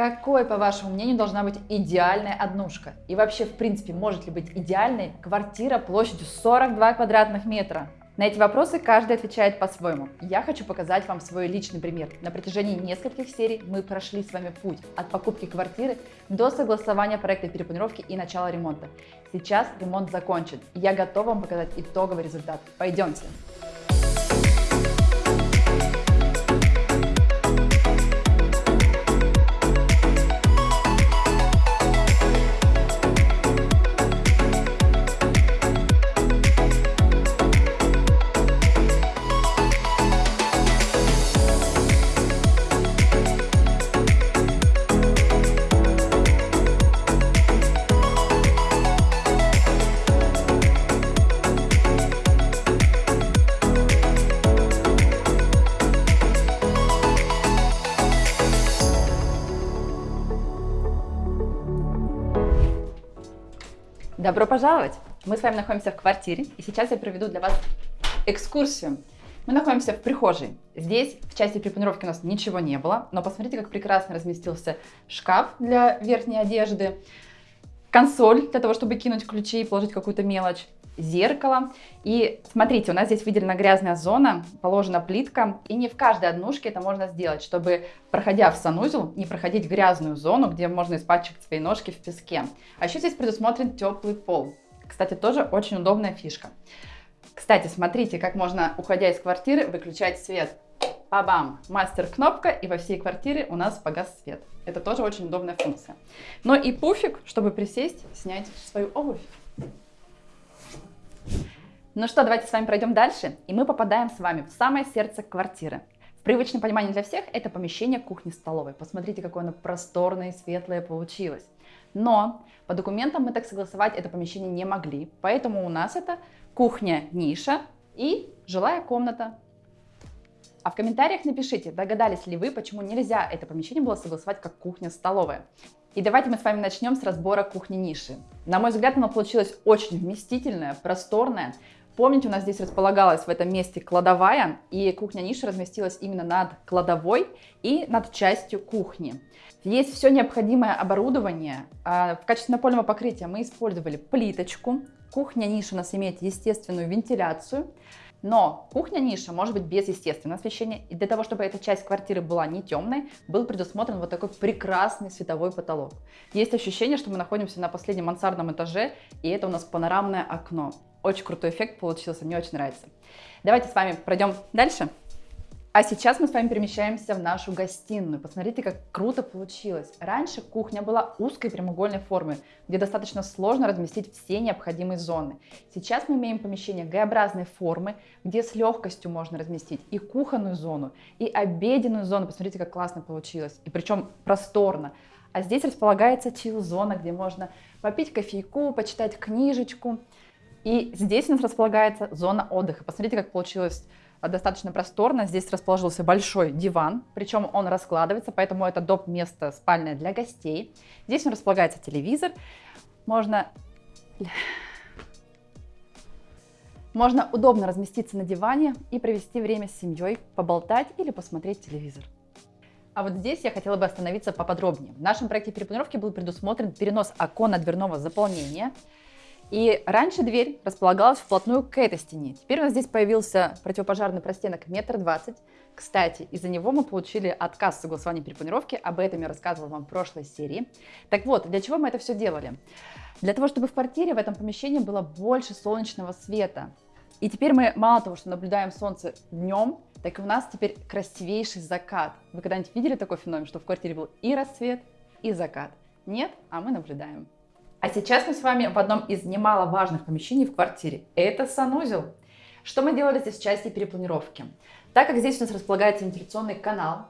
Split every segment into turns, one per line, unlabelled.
Какой, по вашему мнению, должна быть идеальная однушка? И вообще, в принципе, может ли быть идеальной квартира площадью 42 квадратных метра? На эти вопросы каждый отвечает по-своему. Я хочу показать вам свой личный пример. На протяжении нескольких серий мы прошли с вами путь от покупки квартиры до согласования проекта перепланировки и начала ремонта. Сейчас ремонт закончен, я готова вам показать итоговый результат. Пойдемте! Добро пожаловать! Мы с вами находимся в квартире, и сейчас я проведу для вас экскурсию. Мы находимся в прихожей. Здесь в части препанировки у нас ничего не было, но посмотрите, как прекрасно разместился шкаф для верхней одежды, консоль для того, чтобы кинуть ключи и положить какую-то мелочь, зеркало. И смотрите, у нас здесь выделена грязная зона, положена плитка, и не в каждой однушке это можно сделать, чтобы, проходя в санузел, не проходить грязную зону, где можно испачкать свои ножки в песке. А еще здесь предусмотрен теплый пол. Кстати, тоже очень удобная фишка. Кстати, смотрите, как можно, уходя из квартиры, выключать свет. Бабам! Мастер-кнопка, и во всей квартире у нас погас свет. Это тоже очень удобная функция. Но и пуфик, чтобы присесть, снять свою обувь. Ну что, давайте с вами пройдем дальше, и мы попадаем с вами в самое сердце квартиры. В привычном понимании для всех это помещение кухни-столовой. Посмотрите, какое оно просторное и светлое получилось. Но по документам мы так согласовать это помещение не могли, поэтому у нас это кухня-ниша и жилая комната. А в комментариях напишите, догадались ли вы, почему нельзя это помещение было согласовать как кухня-столовая. И давайте мы с вами начнем с разбора кухни-ниши. На мой взгляд, она получилась очень вместительная, просторная. Помните, у нас здесь располагалась в этом месте кладовая, и кухня-ниша разместилась именно над кладовой и над частью кухни. Есть все необходимое оборудование. А, в качестве напольного покрытия мы использовали плиточку. Кухня-ниша у нас имеет естественную вентиляцию. Но кухня-ниша может быть без естественного освещения. И для того, чтобы эта часть квартиры была не темной, был предусмотрен вот такой прекрасный световой потолок. Есть ощущение, что мы находимся на последнем мансардном этаже, и это у нас панорамное окно. Очень крутой эффект получился, мне очень нравится. Давайте с вами пройдем дальше. А сейчас мы с вами перемещаемся в нашу гостиную. Посмотрите, как круто получилось. Раньше кухня была узкой прямоугольной формы, где достаточно сложно разместить все необходимые зоны. Сейчас мы имеем помещение Г-образной формы, где с легкостью можно разместить и кухонную зону, и обеденную зону. Посмотрите, как классно получилось. И причем просторно. А здесь располагается чил-зона, где можно попить кофейку, почитать книжечку. И здесь у нас располагается зона отдыха. Посмотрите, как получилось достаточно просторно. Здесь расположился большой диван, причем он раскладывается, поэтому это доп. место спальное для гостей. Здесь он располагается телевизор. Можно... Можно удобно разместиться на диване и провести время с семьей, поболтать или посмотреть телевизор. А вот здесь я хотела бы остановиться поподробнее. В нашем проекте перепланировки был предусмотрен перенос окона дверного заполнения и раньше дверь располагалась вплотную к этой стене. Теперь у нас здесь появился противопожарный простенок метр двадцать. Кстати, из-за него мы получили отказ в согласовании перепланировки. Об этом я рассказывала вам в прошлой серии. Так вот, для чего мы это все делали? Для того, чтобы в квартире, в этом помещении было больше солнечного света. И теперь мы мало того, что наблюдаем солнце днем, так и у нас теперь красивейший закат. Вы когда-нибудь видели такой феномен, что в квартире был и рассвет, и закат? Нет? А мы наблюдаем. А сейчас мы с вами в одном из немаловажных помещений в квартире. Это санузел. Что мы делали здесь в части перепланировки? Так как здесь у нас располагается вентиляционный канал,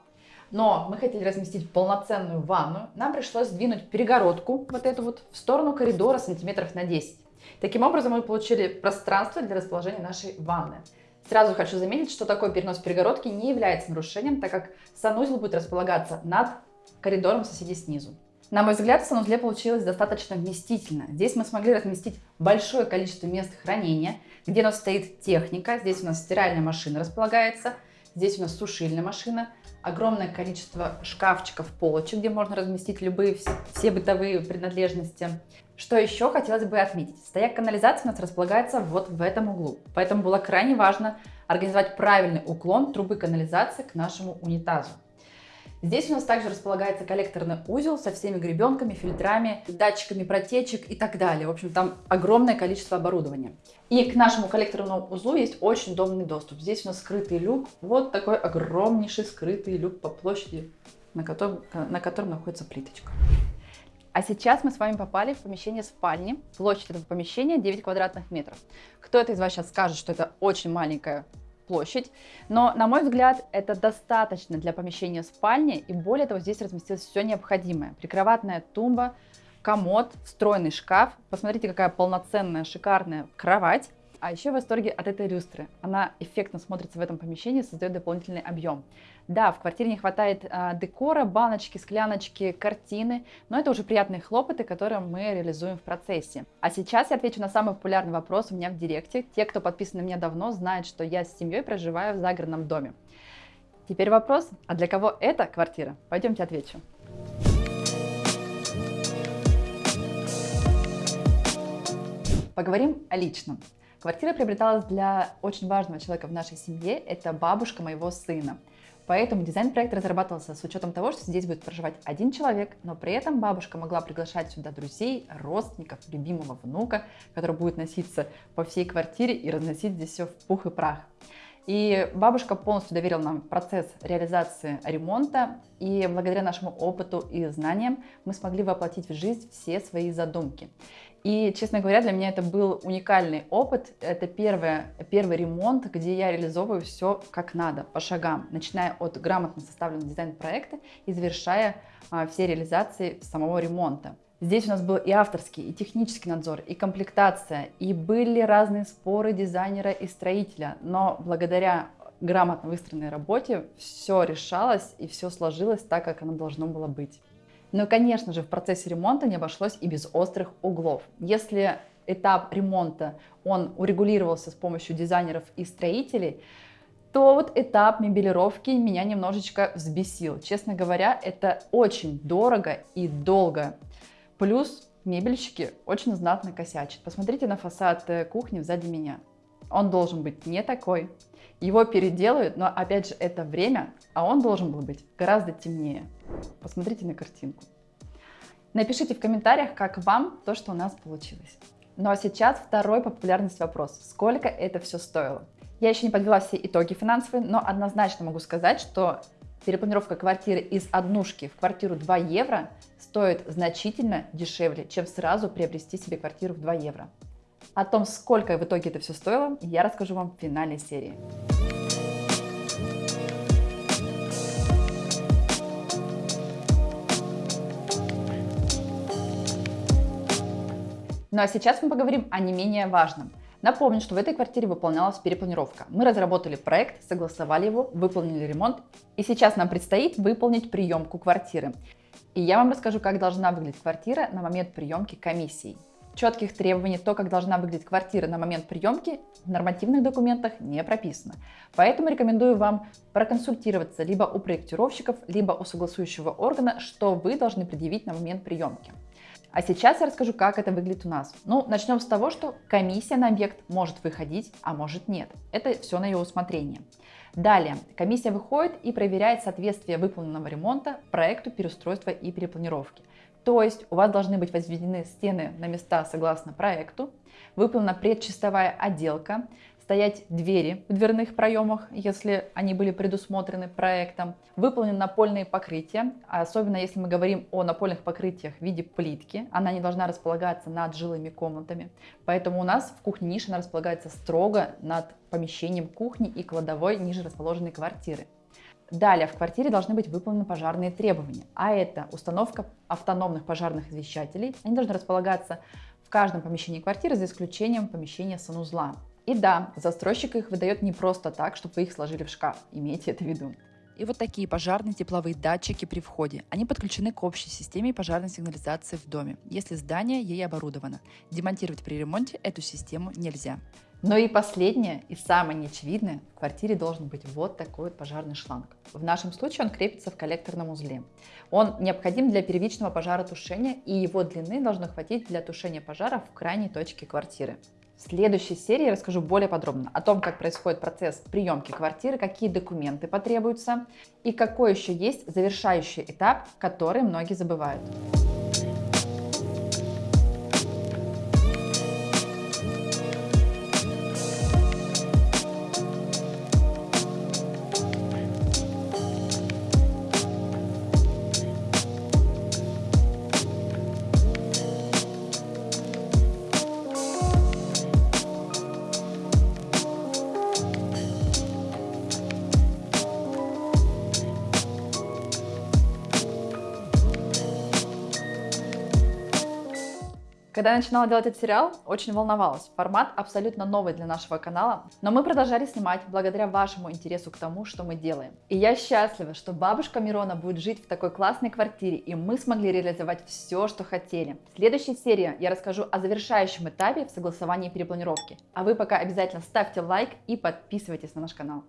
но мы хотели разместить полноценную ванну, нам пришлось сдвинуть перегородку вот эту вот в сторону коридора сантиметров на 10. Таким образом мы получили пространство для расположения нашей ванны. Сразу хочу заметить, что такой перенос перегородки не является нарушением, так как санузел будет располагаться над коридором соседей снизу. На мой взгляд, в санузле получилось достаточно вместительно. Здесь мы смогли разместить большое количество мест хранения, где у нас стоит техника. Здесь у нас стиральная машина располагается, здесь у нас сушильная машина, огромное количество шкафчиков, полочек, где можно разместить любые, все бытовые принадлежности. Что еще хотелось бы отметить? Стояк канализации у нас располагается вот в этом углу, поэтому было крайне важно организовать правильный уклон трубы канализации к нашему унитазу. Здесь у нас также располагается коллекторный узел со всеми гребенками, фильтрами, датчиками протечек и так далее. В общем, там огромное количество оборудования. И к нашему коллекторному узлу есть очень удобный доступ. Здесь у нас скрытый люк, вот такой огромнейший скрытый люк по площади, на котором, на котором находится плиточка. А сейчас мы с вами попали в помещение спальни. Площадь этого помещения 9 квадратных метров. Кто-то из вас сейчас скажет, что это очень маленькая площадь, но, на мой взгляд, это достаточно для помещения спальни, и более того, здесь разместилось все необходимое. Прикроватная тумба, комод, встроенный шкаф. Посмотрите, какая полноценная, шикарная кровать. А еще в восторге от этой люстры. Она эффектно смотрится в этом помещении, создает дополнительный объем. Да, в квартире не хватает а, декора, баночки, скляночки, картины, но это уже приятные хлопоты, которые мы реализуем в процессе. А сейчас я отвечу на самый популярный вопрос у меня в директе. Те, кто подписан на меня давно, знают, что я с семьей проживаю в загородном доме. Теперь вопрос, а для кого эта квартира? Пойдемте отвечу. Поговорим о личном. Квартира приобреталась для очень важного человека в нашей семье, это бабушка моего сына. Поэтому дизайн-проект разрабатывался с учетом того, что здесь будет проживать один человек, но при этом бабушка могла приглашать сюда друзей, родственников, любимого внука, который будет носиться по всей квартире и разносить здесь все в пух и прах. И бабушка полностью доверила нам процесс реализации ремонта, и благодаря нашему опыту и знаниям мы смогли воплотить в жизнь все свои задумки. И, честно говоря, для меня это был уникальный опыт. Это первый, первый ремонт, где я реализовываю все как надо, по шагам, начиная от грамотно составленного дизайн-проекта и завершая а, все реализации самого ремонта. Здесь у нас был и авторский, и технический надзор, и комплектация, и были разные споры дизайнера и строителя, но благодаря грамотно выстроенной работе все решалось и все сложилось так, как оно должно было быть. Но, конечно же, в процессе ремонта не обошлось и без острых углов. Если этап ремонта, он урегулировался с помощью дизайнеров и строителей, то вот этап мебелировки меня немножечко взбесил. Честно говоря, это очень дорого и долго. Плюс мебельщики очень знатно косячат. Посмотрите на фасад э, кухни сзади меня. Он должен быть не такой. Его переделают, но опять же это время, а он должен был быть гораздо темнее. Посмотрите на картинку. Напишите в комментариях, как вам то, что у нас получилось. Ну а сейчас второй по вопрос. Сколько это все стоило? Я еще не подвела все итоги финансовые, но однозначно могу сказать, что перепланировка квартиры из однушки в квартиру 2 евро стоит значительно дешевле, чем сразу приобрести себе квартиру в 2 евро. О том, сколько в итоге это все стоило, я расскажу вам в финале серии. Ну а сейчас мы поговорим о не менее важном. Напомню, что в этой квартире выполнялась перепланировка. Мы разработали проект, согласовали его, выполнили ремонт, и сейчас нам предстоит выполнить приемку квартиры. И я вам расскажу, как должна выглядеть квартира на момент приемки комиссии. Четких требований, то, как должна выглядеть квартира на момент приемки, в нормативных документах не прописано. Поэтому рекомендую вам проконсультироваться либо у проектировщиков, либо у согласующего органа, что вы должны предъявить на момент приемки. А сейчас я расскажу, как это выглядит у нас. Ну, начнем с того, что комиссия на объект может выходить, а может нет. Это все на ее усмотрение. Далее, комиссия выходит и проверяет соответствие выполненного ремонта проекту переустройства и перепланировки. То есть у вас должны быть возведены стены на места согласно проекту, выполнена предчистовая отделка, стоять двери в дверных проемах, если они были предусмотрены проектом, выполнены напольные покрытия, особенно если мы говорим о напольных покрытиях в виде плитки, она не должна располагаться над жилыми комнатами, поэтому у нас в кухне ниша располагается строго над помещением кухни и кладовой ниже расположенной квартиры. Далее в квартире должны быть выполнены пожарные требования, а это установка автономных пожарных извещателей. Они должны располагаться в каждом помещении квартиры за исключением помещения санузла. И да, застройщик их выдает не просто так, чтобы вы их сложили в шкаф. Имейте это в виду. И вот такие пожарные тепловые датчики при входе. Они подключены к общей системе пожарной сигнализации в доме, если здание ей оборудовано. Демонтировать при ремонте эту систему нельзя. Но и последнее, и самое неочевидное, в квартире должен быть вот такой вот пожарный шланг. В нашем случае он крепится в коллекторном узле. Он необходим для первичного пожаротушения, и его длины должно хватить для тушения пожара в крайней точке квартиры. В следующей серии я расскажу более подробно о том, как происходит процесс приемки квартиры, какие документы потребуются и какой еще есть завершающий этап, который многие забывают. Когда я начинала делать этот сериал, очень волновалась. Формат абсолютно новый для нашего канала, но мы продолжали снимать благодаря вашему интересу к тому, что мы делаем. И я счастлива, что бабушка Мирона будет жить в такой классной квартире, и мы смогли реализовать все, что хотели. В следующей серии я расскажу о завершающем этапе в согласовании перепланировки. А вы пока обязательно ставьте лайк и подписывайтесь на наш канал.